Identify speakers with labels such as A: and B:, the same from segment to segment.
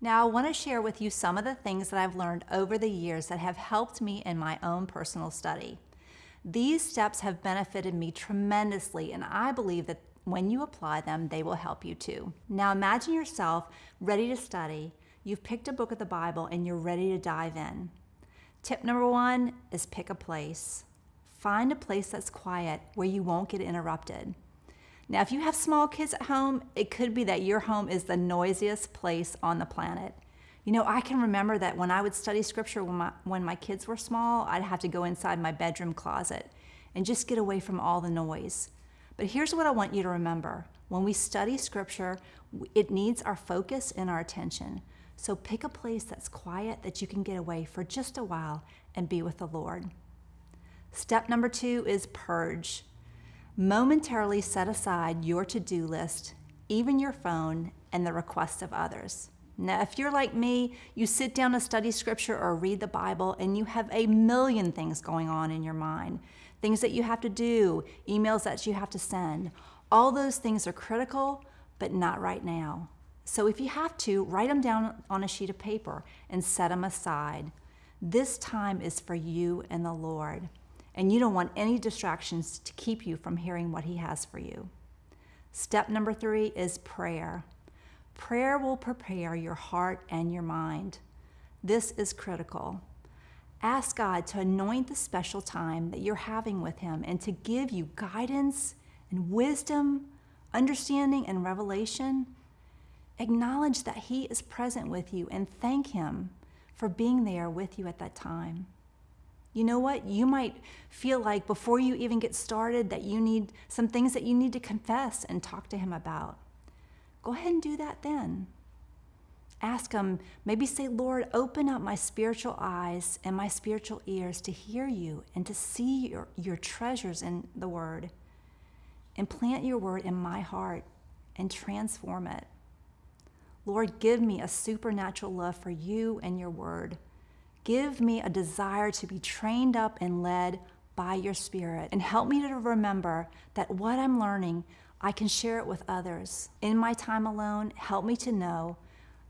A: Now, I want to share with you some of the things that I've learned over the years that have helped me in my own personal study. These steps have benefited me tremendously, and I believe that when you apply them, they will help you too. Now, imagine yourself ready to study. You've picked a book of the Bible and you're ready to dive in. Tip number one is pick a place. Find a place that's quiet where you won't get interrupted. Now, if you have small kids at home, it could be that your home is the noisiest place on the planet. You know, I can remember that when I would study scripture when my, when my kids were small, I'd have to go inside my bedroom closet and just get away from all the noise. But here's what I want you to remember. When we study scripture, it needs our focus and our attention. So pick a place that's quiet that you can get away for just a while and be with the Lord. Step number two is purge. Momentarily set aside your to-do list, even your phone, and the requests of others. Now, if you're like me, you sit down to study scripture or read the Bible and you have a million things going on in your mind. Things that you have to do, emails that you have to send. All those things are critical, but not right now. So if you have to, write them down on a sheet of paper and set them aside. This time is for you and the Lord and you don't want any distractions to keep you from hearing what He has for you. Step number three is prayer. Prayer will prepare your heart and your mind. This is critical. Ask God to anoint the special time that you're having with Him and to give you guidance and wisdom, understanding, and revelation. Acknowledge that He is present with you and thank Him for being there with you at that time. You know what? You might feel like before you even get started that you need some things that you need to confess and talk to Him about. Go ahead and do that then. Ask Him, maybe say, Lord, open up my spiritual eyes and my spiritual ears to hear you and to see your, your treasures in the Word. And plant your Word in my heart and transform it. Lord, give me a supernatural love for you and your Word. Give me a desire to be trained up and led by your Spirit. And help me to remember that what I'm learning, I can share it with others. In my time alone, help me to know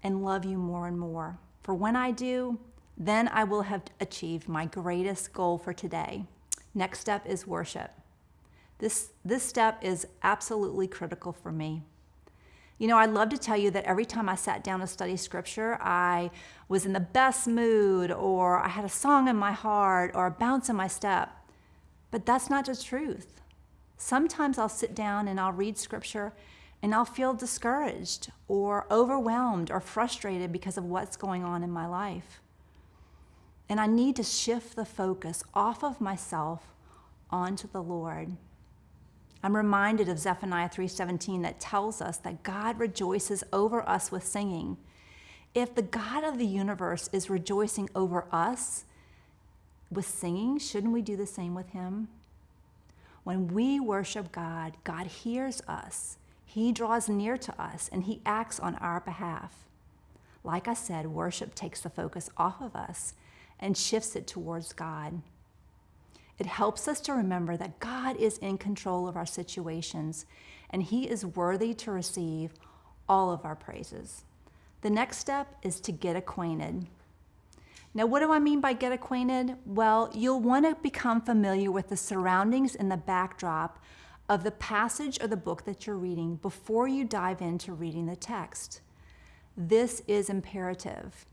A: and love you more and more. For when I do, then I will have achieved my greatest goal for today. Next step is worship. This, this step is absolutely critical for me. You know, I'd love to tell you that every time I sat down to study scripture, I was in the best mood, or I had a song in my heart, or a bounce in my step. But that's not the truth. Sometimes I'll sit down and I'll read scripture and I'll feel discouraged or overwhelmed or frustrated because of what's going on in my life. And I need to shift the focus off of myself onto the Lord. I'm reminded of Zephaniah 3:17 that tells us that God rejoices over us with singing. If the God of the universe is rejoicing over us with singing, shouldn't we do the same with him? When we worship God, God hears us. He draws near to us and he acts on our behalf. Like I said, worship takes the focus off of us and shifts it towards God. It helps us to remember that God is in control of our situations and He is worthy to receive all of our praises. The next step is to get acquainted. Now, what do I mean by get acquainted? Well, you'll want to become familiar with the surroundings and the backdrop of the passage or the book that you're reading before you dive into reading the text. This is imperative.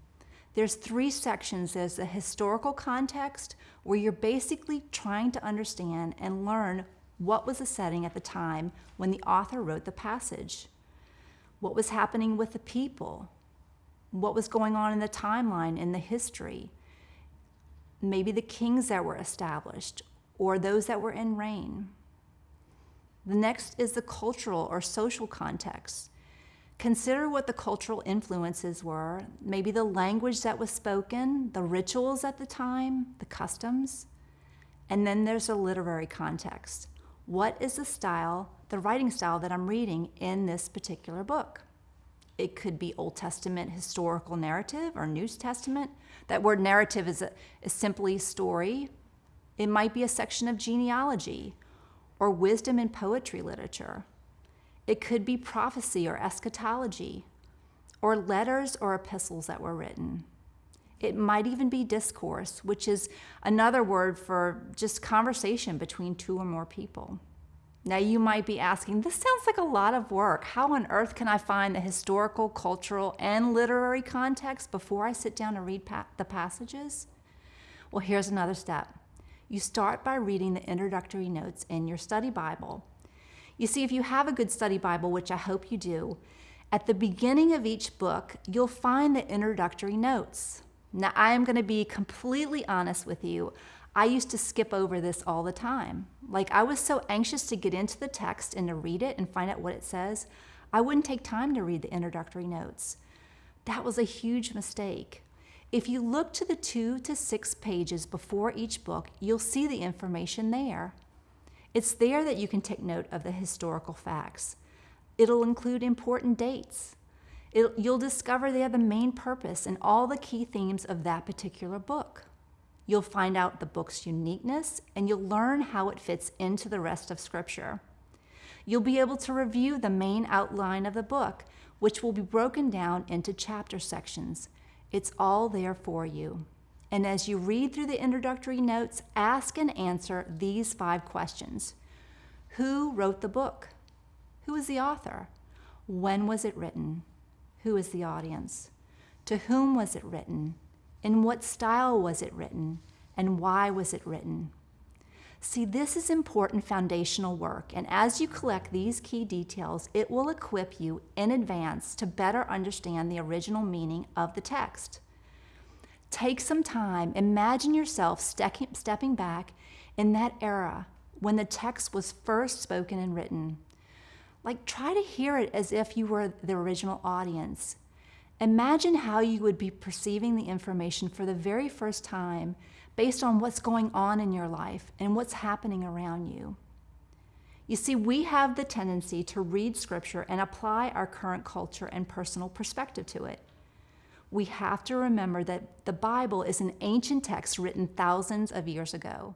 A: There's three sections. There's the historical context, where you're basically trying to understand and learn what was the setting at the time when the author wrote the passage. What was happening with the people? What was going on in the timeline, in the history? Maybe the kings that were established or those that were in reign. The next is the cultural or social context. Consider what the cultural influences were, maybe the language that was spoken, the rituals at the time, the customs. And then there's a literary context. What is the style, the writing style that I'm reading in this particular book? It could be Old Testament historical narrative or New Testament. That word narrative is, a, is simply story. It might be a section of genealogy or wisdom and poetry literature. It could be prophecy or eschatology, or letters or epistles that were written. It might even be discourse, which is another word for just conversation between two or more people. Now, you might be asking, this sounds like a lot of work. How on earth can I find the historical, cultural, and literary context before I sit down to read pa the passages? Well, here's another step. You start by reading the introductory notes in your study Bible. You see, if you have a good study Bible, which I hope you do, at the beginning of each book, you'll find the introductory notes. Now, I am going to be completely honest with you. I used to skip over this all the time. Like, I was so anxious to get into the text and to read it and find out what it says, I wouldn't take time to read the introductory notes. That was a huge mistake. If you look to the two to six pages before each book, you'll see the information there. It's there that you can take note of the historical facts. It'll include important dates. It, you'll discover they are the main purpose and all the key themes of that particular book. You'll find out the book's uniqueness and you'll learn how it fits into the rest of Scripture. You'll be able to review the main outline of the book, which will be broken down into chapter sections. It's all there for you. And as you read through the introductory notes, ask and answer these five questions Who wrote the book? Who is the author? When was it written? Who is the audience? To whom was it written? In what style was it written? And why was it written? See, this is important foundational work, and as you collect these key details, it will equip you in advance to better understand the original meaning of the text. Take some time, imagine yourself stepping back in that era when the text was first spoken and written. Like, try to hear it as if you were the original audience. Imagine how you would be perceiving the information for the very first time based on what's going on in your life and what's happening around you. You see, we have the tendency to read Scripture and apply our current culture and personal perspective to it. We have to remember that the Bible is an ancient text written thousands of years ago.